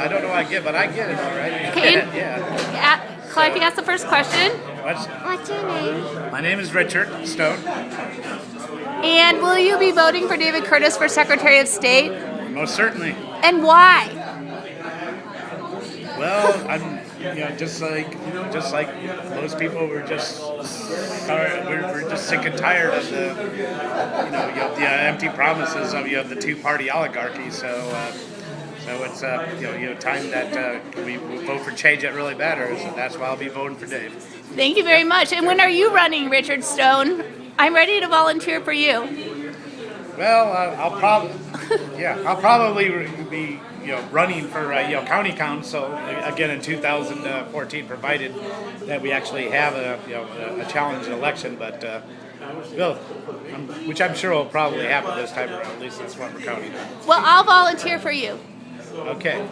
I don't know what I get, but I get it all right. Kane? yeah. A- Clive, you ask the first question. What's, What's your name? my name is Richard Stone. And will you be voting for David Curtis for Secretary of State? Most certainly. And why? Well, I'm, you know, just like, just like most people, we're just sorry, we're, we're just sick and tired of the, you know, you have the uh, empty promises of you know the two-party oligarchy. So, uh, so it's uh, you know, you know, time that uh, we, vote for change that really matters, and that's why I'll be voting for Dave. Thank you very much. And when are you running, Richard Stone? I'm ready to volunteer for you. Well, uh, I'll probably, yeah, I'll probably be, you know, running for, uh, you know, county council uh, again in 2014, provided that we actually have a, you know, a, a challenging election. But, uh, well, um, which I'm sure will probably happen this time around. At least that's what we're counting on. Well, I'll volunteer for you. Okay.